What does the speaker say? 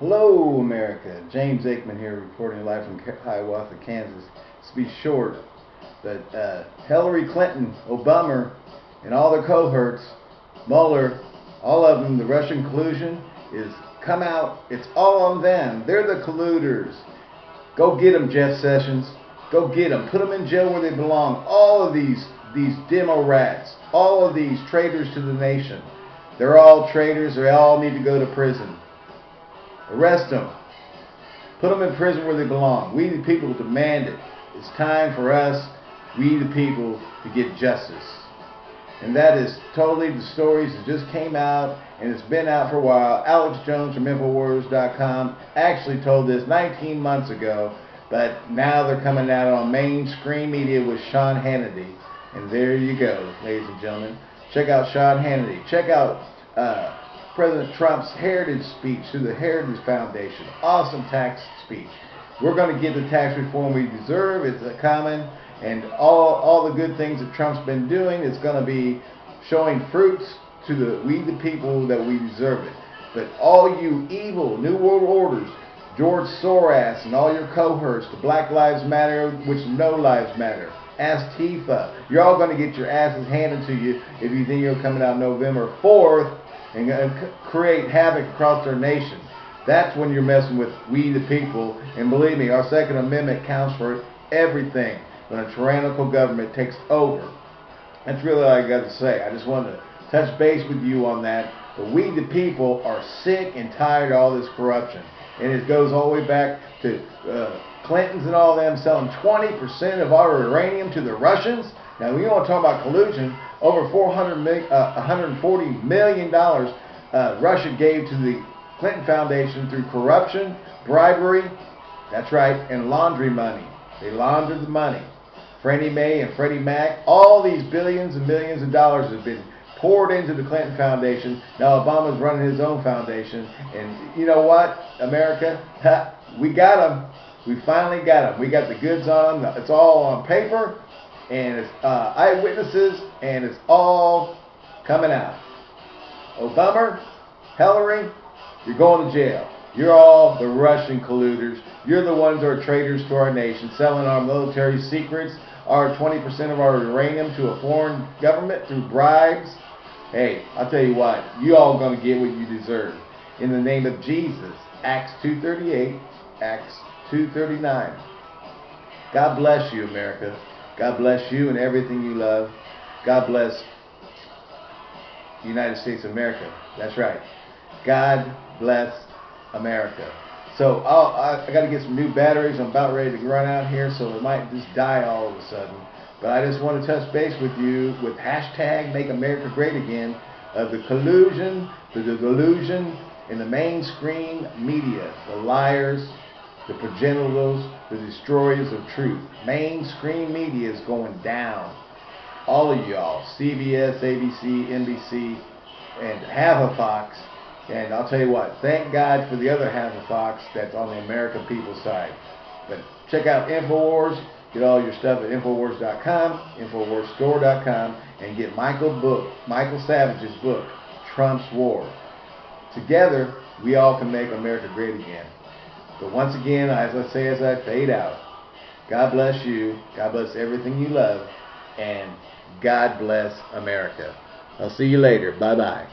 Hello, America. James Aikman here, reporting live from Hiawatha, Kansas. To be short, that uh, Hillary Clinton, Obama, and all their cohorts, Mueller, all of them, the Russian collusion is come out. It's all on them. They're the colluders. Go get them, Jeff Sessions. Go get them. Put them in jail where they belong. All of these these demo rats, all of these traitors to the nation. They're all traitors. They all need to go to prison. Arrest them. Put them in prison where they belong. We the people demand it. It's time for us, we the people, to get justice. And that is totally the stories that just came out and it's been out for a while. Alex Jones from Infowars.com actually told this 19 months ago, but now they're coming out on mainstream media with Sean Hannity. And there you go, ladies and gentlemen. Check out Sean Hannity. Check out uh, President Trump's heritage speech through the Heritage Foundation. Awesome tax speech. We're going to get the tax reform we deserve. It's a common. And all, all the good things that Trump's been doing is going to be showing fruits to the we the people that we deserve it. But all you evil New World Orders, George Soros and all your cohorts, the Black Lives Matter, which no lives matter, Antifa, you're all going to get your asses handed to you if you think you're coming out November 4th and create havoc across our nation. That's when you're messing with we the people. And believe me, our Second Amendment counts for everything when a tyrannical government takes over. That's really all I got to say. I just wanted to touch base with you on that. But we the people are sick and tired of all this corruption. And it goes all the way back to uh, Clintons and all them selling 20% of our uranium to the Russians. Now, we want to talk about collusion. Over 400 million, uh, 140 million dollars uh, Russia gave to the Clinton Foundation through corruption, bribery, that's right, and laundry money. They laundered the money. Freddie Mae and Freddie Mac, all these billions and millions of dollars have been poured into the Clinton Foundation. Now Obama's running his own foundation. And you know what, America? we got them. We finally got them. We got the goods on them. It's all on paper and it's uh, eyewitnesses, and it's all coming out. Obama, Hillary, you're going to jail. You're all the Russian colluders. You're the ones who are traitors to our nation, selling our military secrets, our 20% of our uranium to a foreign government through bribes. Hey, I'll tell you what, you all going to get what you deserve. In the name of Jesus, Acts 2.38, Acts 2.39. God bless you, America. God bless you and everything you love. God bless the United States of America. That's right. God bless America. So I'll, I, I got to get some new batteries. I'm about ready to run out here, so it might just die all of a sudden. But I just want to touch base with you with hashtag Make America Great Again of the collusion, the delusion in the mainstream media, the liars, the progenitors, the destroyers of truth. Mainstream media is going down. All of y'all, CBS, ABC, NBC, and half of Fox. And I'll tell you what, thank God for the other half of Fox that's on the American people's side. But check out InfoWars. Get all your stuff at Infowars.com, InfoWarsStore.com, and get Michael book, Michael Savage's book, Trump's War. Together, we all can make America great again. But once again, as I say as I fade out, God bless you. God bless everything you love. And God bless America. I'll see you later. Bye bye.